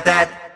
like that.